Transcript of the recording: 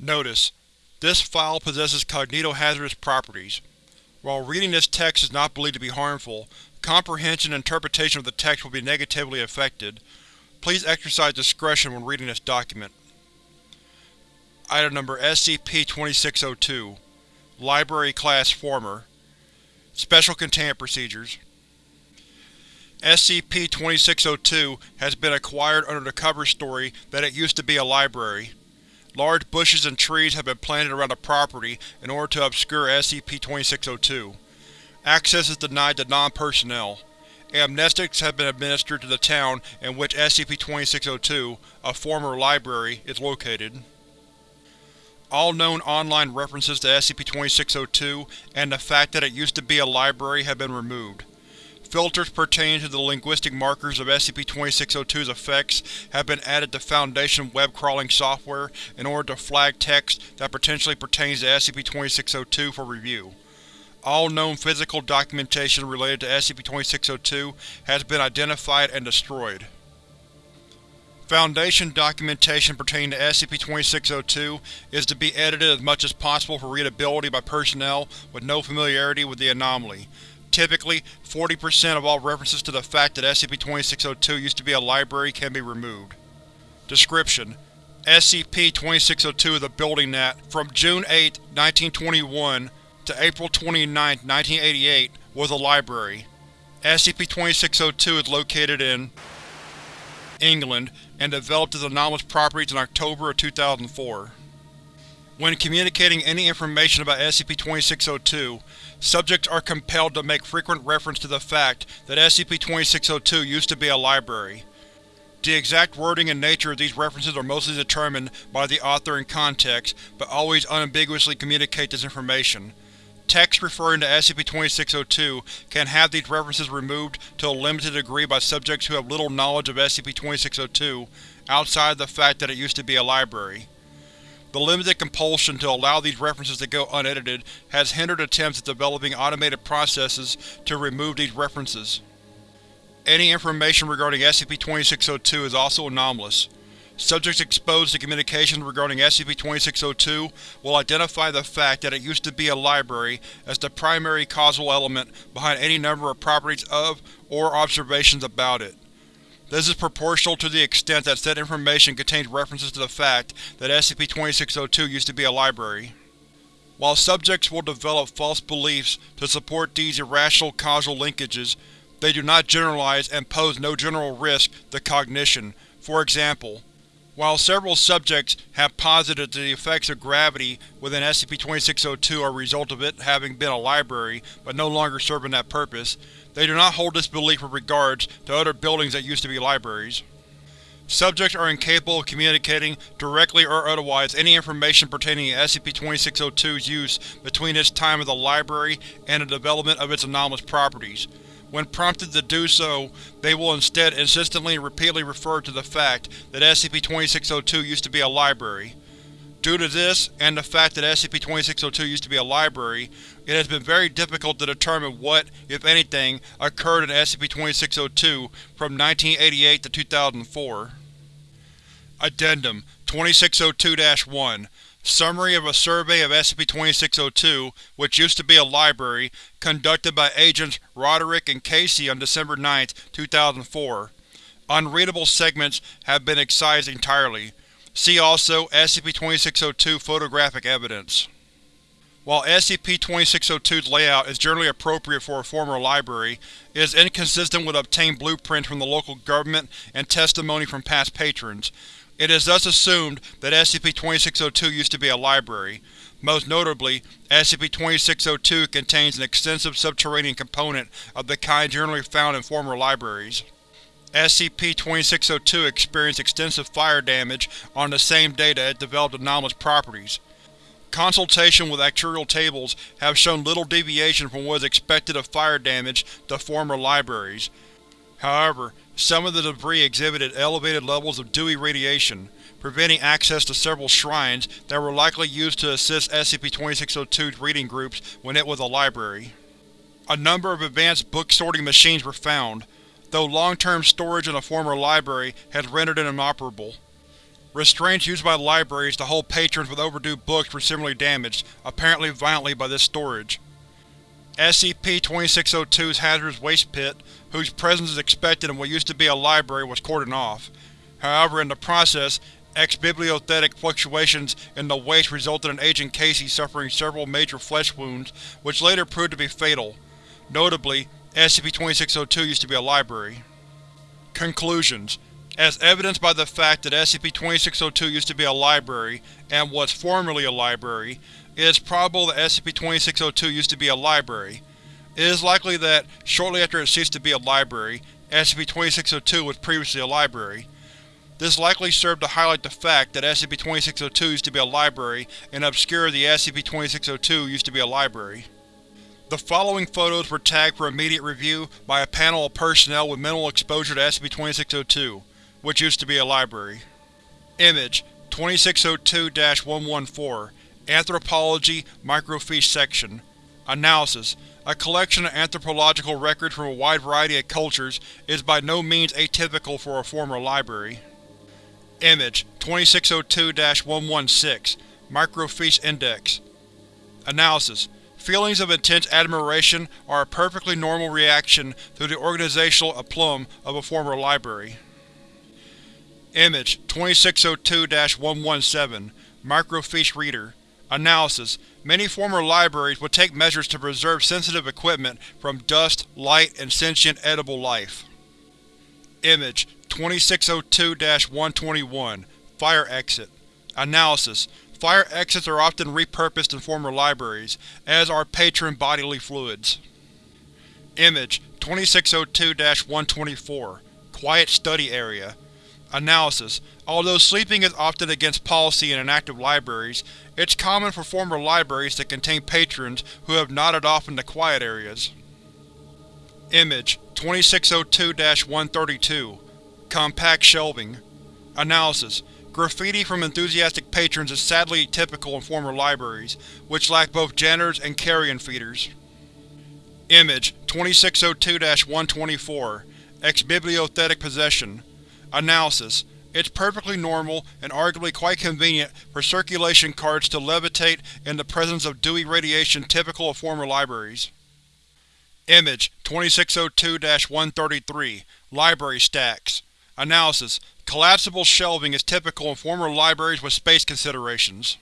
Notice: This file possesses cognitohazardous properties. While reading this text is not believed to be harmful, comprehension and interpretation of the text will be negatively affected. Please exercise discretion when reading this document. Item Number SCP-2602 Library Class Former Special Containment Procedures SCP-2602 has been acquired under the cover story that it used to be a library. Large bushes and trees have been planted around the property in order to obscure SCP-2602. Access is denied to non-personnel. Amnestics have been administered to the town in which SCP-2602, a former library, is located. All known online references to SCP-2602 and the fact that it used to be a library have been removed. Filters pertaining to the linguistic markers of SCP-2602's effects have been added to Foundation web crawling software in order to flag text that potentially pertains to SCP-2602 for review. All known physical documentation related to SCP-2602 has been identified and destroyed. Foundation documentation pertaining to SCP-2602 is to be edited as much as possible for readability by personnel with no familiarity with the anomaly. Typically, 40% of all references to the fact that SCP-2602 used to be a library can be removed. Description: SCP-2602 is a building that, from June 8, 1921 to April 29, 1988, was a library. SCP-2602 is located in England and developed its anomalous properties in October of 2004. When communicating any information about SCP-2602, subjects are compelled to make frequent reference to the fact that SCP-2602 used to be a library. The exact wording and nature of these references are mostly determined by the author and context, but always unambiguously communicate this information. Text referring to SCP-2602 can have these references removed to a limited degree by subjects who have little knowledge of SCP-2602, outside of the fact that it used to be a library. The limited compulsion to allow these references to go unedited has hindered attempts at developing automated processes to remove these references. Any information regarding SCP-2602 is also anomalous. Subjects exposed to communications regarding SCP-2602 will identify the fact that it used to be a library as the primary causal element behind any number of properties of, or observations about it. This is proportional to the extent that said information contains references to the fact that SCP-2602 used to be a library. While subjects will develop false beliefs to support these irrational causal linkages, they do not generalize and pose no general risk to cognition. For example, while several subjects have posited that the effects of gravity within SCP-2602 are a result of it having been a library but no longer serving that purpose, they do not hold this belief with regards to other buildings that used to be libraries. Subjects are incapable of communicating, directly or otherwise, any information pertaining to SCP-2602's use between its time as a library and the development of its anomalous properties. When prompted to do so, they will instead insistently and repeatedly refer to the fact that SCP-2602 used to be a library. Due to this, and the fact that SCP-2602 used to be a library, it has been very difficult to determine what, if anything, occurred in SCP-2602 from 1988 to 2004. Addendum 2602-1 Summary of a survey of SCP-2602, which used to be a library, conducted by Agents Roderick and Casey on December 9, 2004. Unreadable segments have been excised entirely. See also SCP-2602 photographic evidence. While SCP-2602's layout is generally appropriate for a former library, it is inconsistent with obtained blueprints from the local government and testimony from past patrons. It is thus assumed that SCP-2602 used to be a library. Most notably, SCP-2602 contains an extensive subterranean component of the kind generally found in former libraries. SCP-2602 experienced extensive fire damage on the same day that it developed anomalous properties. Consultation with actuarial tables have shown little deviation from what is expected of fire damage to former libraries. However, some of the debris exhibited elevated levels of Dewey radiation, preventing access to several shrines that were likely used to assist SCP-2602's reading groups when it was a library. A number of advanced book-sorting machines were found, though long-term storage in a former library has rendered it inoperable. Restraints used by libraries to hold patrons with overdue books were similarly damaged, apparently violently by this storage. SCP-2602's hazardous waste pit, whose presence is expected in what used to be a library, was cordoned off. However, in the process, ex-bibliothetic fluctuations in the waste resulted in Agent Casey suffering several major flesh wounds, which later proved to be fatal. Notably, SCP-2602 used to be a library. Conclusions As evidenced by the fact that SCP-2602 used to be a library, and was formerly a library, it is probable that SCP-2602 used to be a library. It is likely that, shortly after it ceased to be a library, SCP-2602 was previously a library. This likely served to highlight the fact that SCP-2602 used to be a library and obscure the SCP-2602 used to be a library. The following photos were tagged for immediate review by a panel of personnel with minimal exposure to SCP-2602, which used to be a library. Image 2602-114 Anthropology Microfiche Section Analysis A collection of anthropological records from a wide variety of cultures is by no means atypical for a former library. Image 2602-116 Microfiche Index Analysis Feelings of intense admiration are a perfectly normal reaction to the organizational aplomb of a former library. Image 2602-117 Microfiche Reader. Analysis. Many former libraries would take measures to preserve sensitive equipment from dust, light, and sentient edible life. Image 2602-121 Fire Exit. Analysis. Fire exits are often repurposed in former libraries, as are patron bodily fluids. Image 2602-124 Quiet Study Area Analysis. Although sleeping is often against policy in inactive libraries, it's common for former libraries to contain patrons who have nodded off into quiet areas. Image 2602-132 Compact Shelving. Analysis. Graffiti from enthusiastic patrons is sadly typical in former libraries, which lack both janitors and carrion feeders. Image 2602-124 Ex-bibliothetic Possession Analysis It's perfectly normal, and arguably quite convenient, for circulation cards to levitate in the presence of Dewey radiation typical of former libraries. Image 2602-133 Library Stacks Analysis Collapsible shelving is typical in former libraries with space considerations.